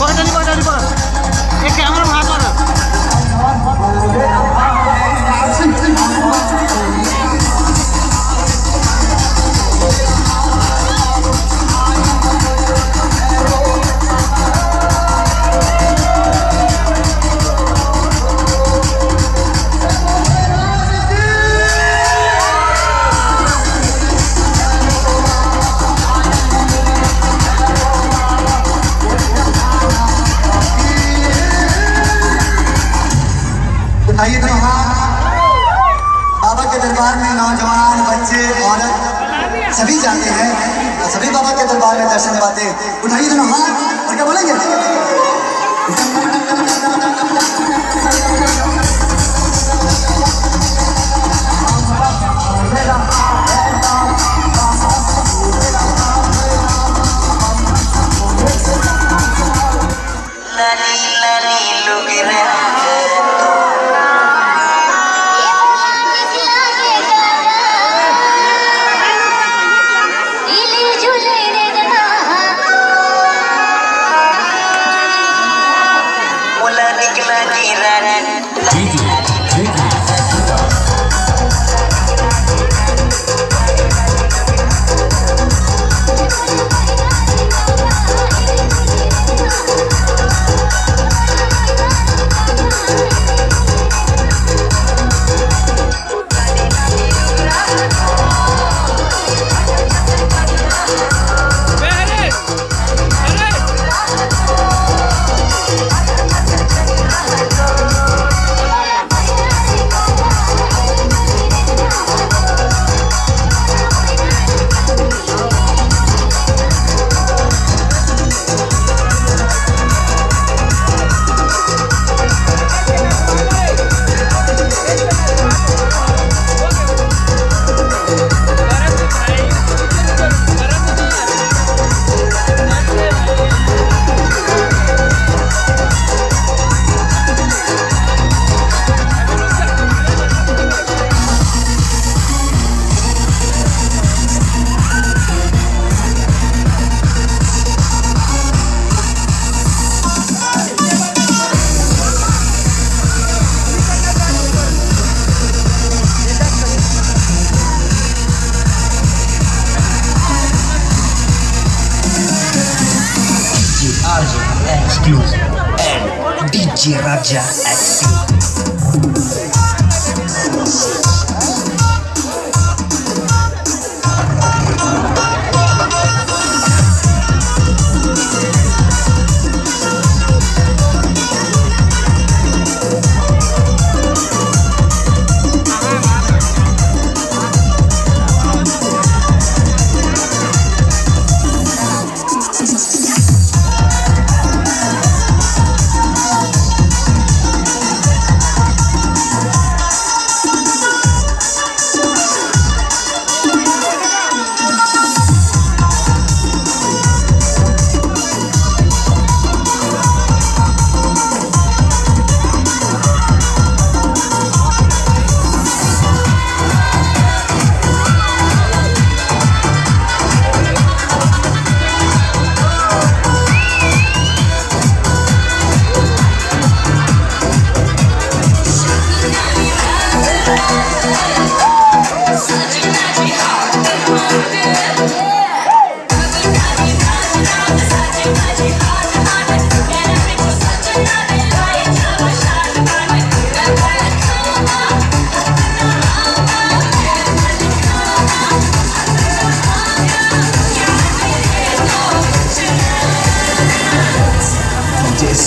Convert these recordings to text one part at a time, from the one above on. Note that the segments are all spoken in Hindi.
কয়টা নিবা কয়টা নিবা এ ক্যামেরা सभी बाबा के दरबार में दर्शन पाते उठाइए दोनों हाथ और क्या बोलेंगे? लाली लोग मोला G Raja.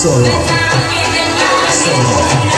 Solo. Solo.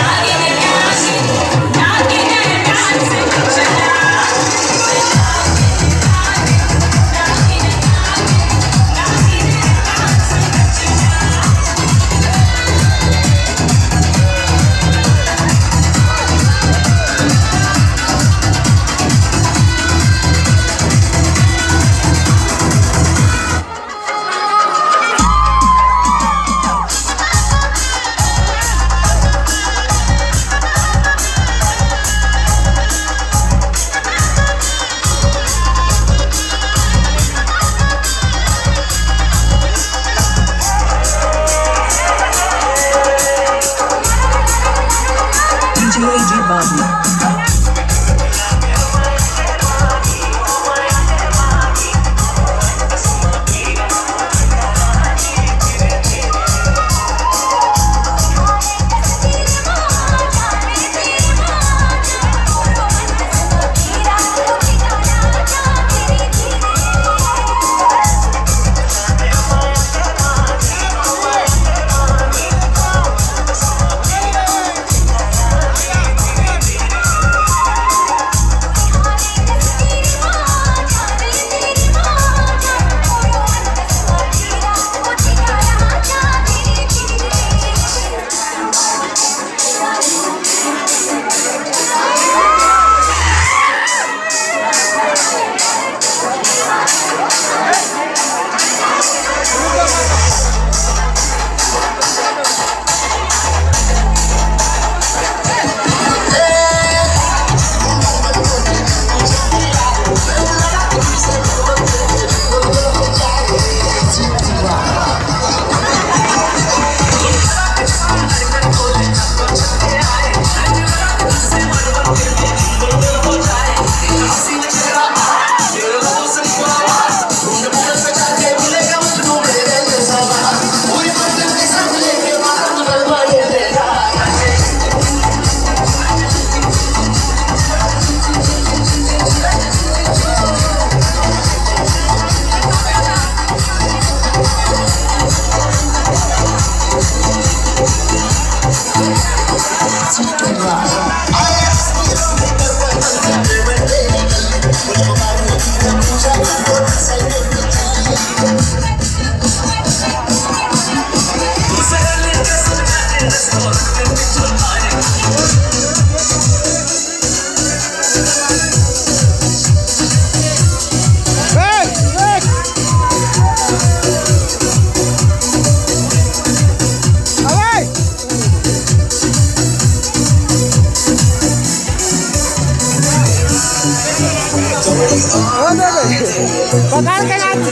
पकड़ के नाच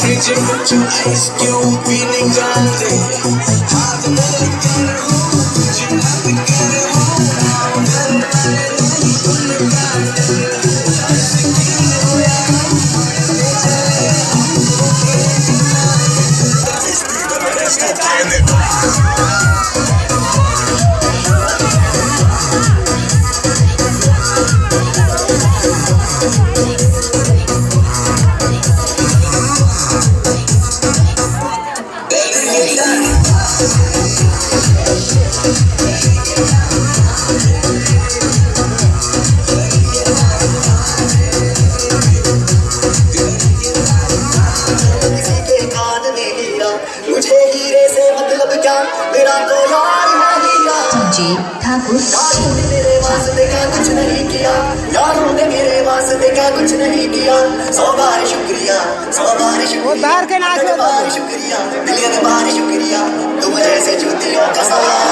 Fridge, put your ice cube in the ground. Heera Thakur Thakur यारों ने मेरे वास्ते का कुछ नहीं किया यारों ने मेरे वास्ते का कुछ नहीं किया सौ बार शुक्रिया। सौ बार शुक्रिया सौ के नाच बार शुक्रिया मिलियन बार शुक्रिया तुम जैसे जूतियों का सवाल